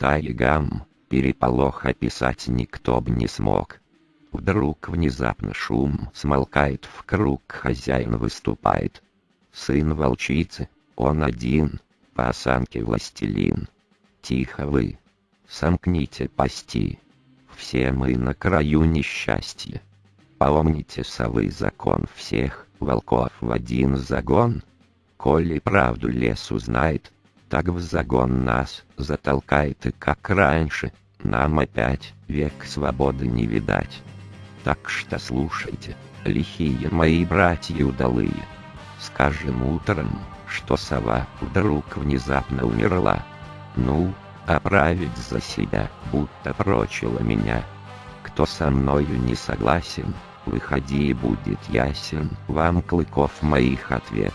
тайгам, переполох описать никто б не смог. Вдруг внезапно шум смолкает в круг, хозяин выступает. Сын волчицы, он один, по осанке властелин. Тихо вы, сомкните пасти, все мы на краю несчастья. Помните совы закон всех, волков в один загон? Коли правду лес узнает, так в загон нас затолкает и как раньше, нам опять век свободы не видать. Так что слушайте, лихие мои братья удалые. Скажем утром, что сова вдруг внезапно умерла. Ну, оправить за себя, будто прочила меня. Кто со мною не согласен, выходи и будет ясен вам клыков моих ответ.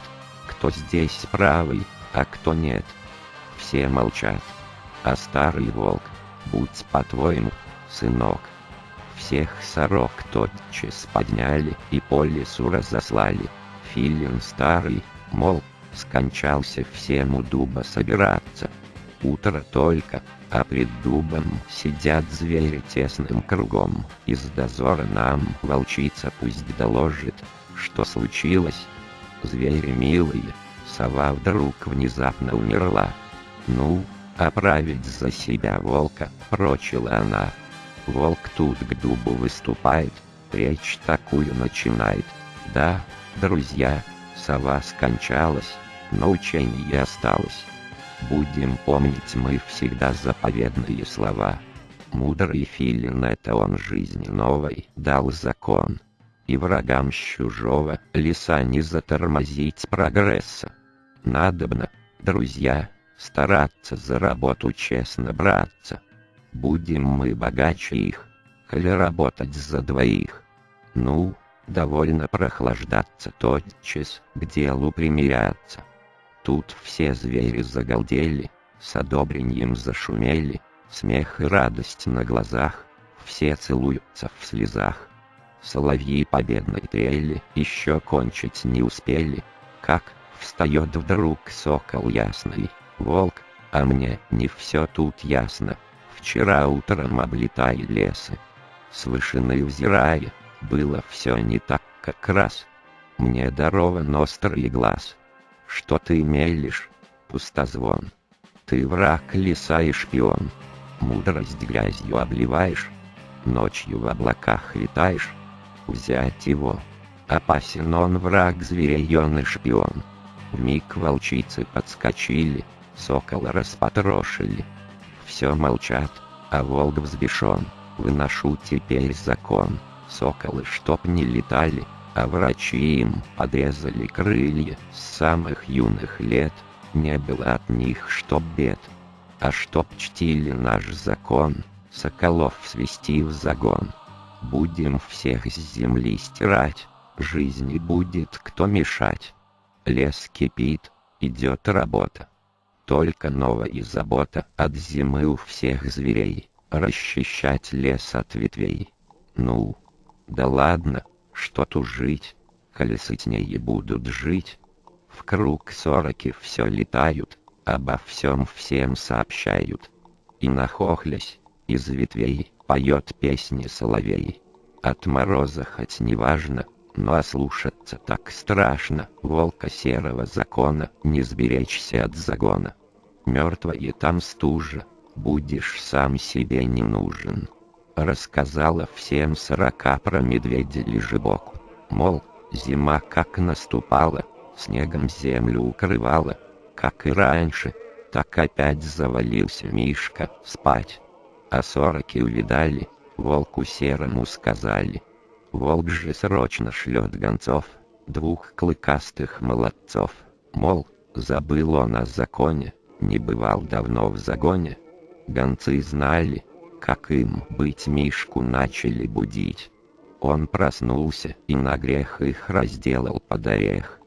Кто здесь правый, а кто нет все молчат. А старый волк, будь по-твоему, сынок. Всех сорок тотчас подняли и по лесу разослали. Филин старый, мол, скончался всем у дуба собираться. Утро только, а пред дубом сидят звери тесным кругом. Из дозора нам волчица пусть доложит, что случилось. Звери милые, сова вдруг внезапно умерла. Ну, оправить за себя волка, прочила она. Волк тут к дубу выступает, речь такую начинает. Да, друзья, сова скончалась, но учение осталось. Будем помнить мы всегда заповедные слова. Мудрый филин это он жизни новой дал закон. И врагам чужого леса не затормозить прогресса. Надобно, друзья, стараться за работу честно браться. Будем мы богаче их, или работать за двоих. Ну, довольно прохлаждаться тотчас, к делу примиряться. Тут все звери загалдели, с одобрением зашумели, смех и радость на глазах, все целуются в слезах. Соловьи победной трели еще кончить не успели, как встает вдруг сокол ясный, волк, а мне не все тут ясно. Вчера утром облетая лесы, с вышины взирая, было все не так, как раз. Мне дарован острый глаз. Что ты мелешь, пустозвон? Ты враг леса и шпион. Мудрость грязью обливаешь, ночью в облаках витаешь. Взять его, опасен он враг зверей он и шпион. Миг волчицы подскочили, сокола распотрошили. Все молчат, а волк взбешен, выношу теперь закон. Соколы чтоб не летали, а врачи им подрезали крылья с самых юных лет. Не было от них чтоб бед, а чтоб чтили наш закон, соколов свести в загон. Будем всех с земли стирать, жизни будет кто мешать. Лес кипит, идет работа. Только новая забота от зимы у всех зверей, расчищать лес от ветвей. Ну, да ладно, что тут жить, коли сытнее будут жить. В круг сороки все летают, обо всем всем сообщают. И нахохлясь, из ветвей поет песни соловей. От мороза хоть не важно, но ослушаться так страшно, волка серого закона, не сберечься от загона. Мертвая там стужа, будешь сам себе не нужен. Рассказала всем сорока про медведя лежебоку, мол, зима как наступала, снегом землю укрывала, как и раньше, так опять завалился Мишка спать. А сороки увидали, волку серому сказали — Волк же срочно шлет гонцов, двух клыкастых молодцов, мол, забыл он о законе, не бывал давно в загоне. Гонцы знали, как им быть Мишку начали будить. Он проснулся и на грех их разделал под орех.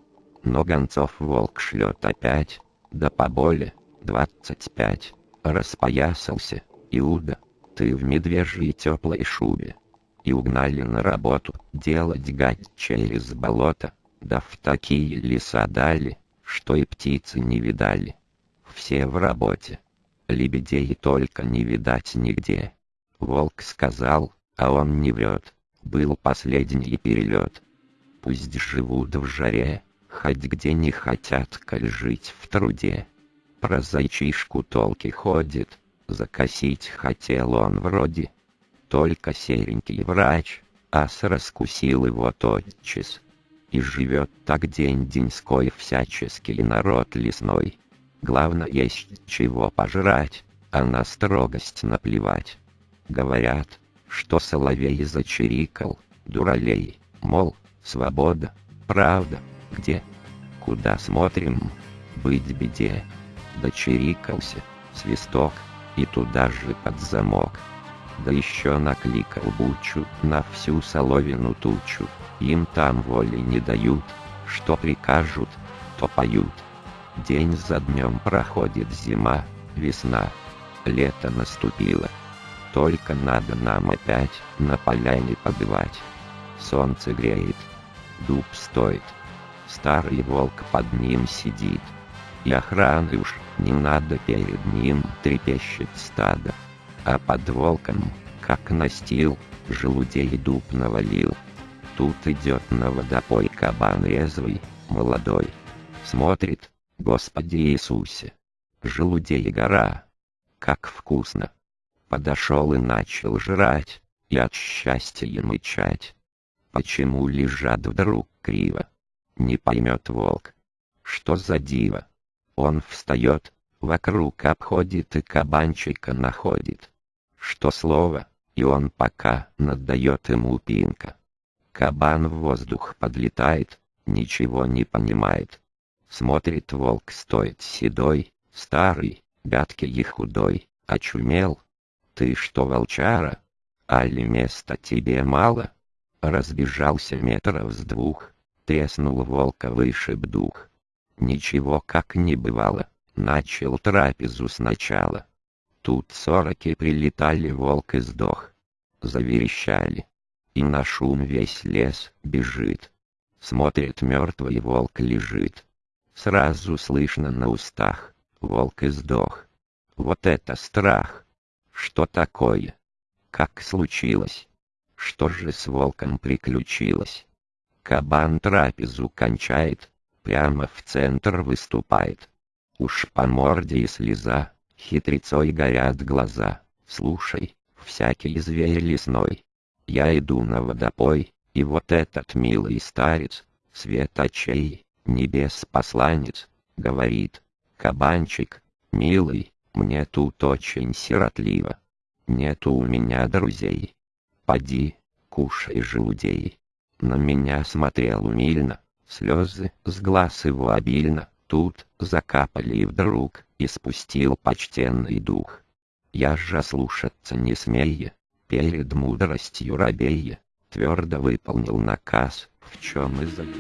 Но гонцов волк шлет опять, да поболе, двадцать пять. Распоясался, Иуда, ты в медвежьей теплой шубе, и угнали на работу, делать гать через болото, да в такие леса дали, что и птицы не видали. Все в работе. Лебедей только не видать нигде. Волк сказал, а он не врет, был последний перелет. Пусть живут в жаре, хоть где не хотят, коль жить в труде. Про зайчишку толки ходит, закосить хотел он вроде. Только серенький врач, ас раскусил его тотчас. И живет так день-деньской всяческий народ лесной. Главное есть чего пожрать, а на строгость наплевать. Говорят, что соловей зачирикал, дуралей, мол, свобода, правда, где? Куда смотрим? Быть беде. Дочирикался, свисток, и туда же под замок. Да еще накликал бучу на всю соловину тучу, им там воли не дают, что прикажут, то поют. День за днем проходит зима, весна, лето наступило. Только надо нам опять на поляне побывать. Солнце греет, дуб стоит, старый волк под ним сидит. И охраны уж не надо перед ним трепещет стадо. А под волком, как настил, желудей дуб навалил. Тут идет на водопой кабан резвый, молодой. Смотрит, Господи Иисусе, желудей гора, как вкусно. Подошел и начал жрать, и от счастья мычать. Почему лежат вдруг криво? Не поймет волк. Что за диво? Он встает, вокруг обходит и кабанчика находит. Что слово, и он пока надает ему пинка. Кабан в воздух подлетает, ничего не понимает. Смотрит волк стоит седой, старый, гадкий и худой, очумел. Ты что, волчара? Али места тебе мало? Разбежался метров с двух, треснул волка вышиб дух. Ничего как не бывало, начал трапезу сначала. Тут сороки прилетали, волк и сдох. Заверещали, и на шум весь лес бежит. Смотрит мертвый волк лежит. Сразу слышно на устах, волк и сдох. Вот это страх! Что такое? Как случилось? Что же с волком приключилось? Кабан трапезу кончает, прямо в центр выступает. Уж по морде и слеза, хитрецой горят глаза. Слушай, всякий зверь лесной, я иду на водопой, и вот этот милый старец, свет очей, небес посланец, говорит, кабанчик, милый, мне тут очень сиротливо. Нету у меня друзей. Поди, кушай желудей. На меня смотрел умильно, слезы с глаз его обильно, тут закапали вдруг, испустил почтенный дух. Я же слушаться не смея, перед мудростью рабея, твердо выполнил наказ, в чем и забыл.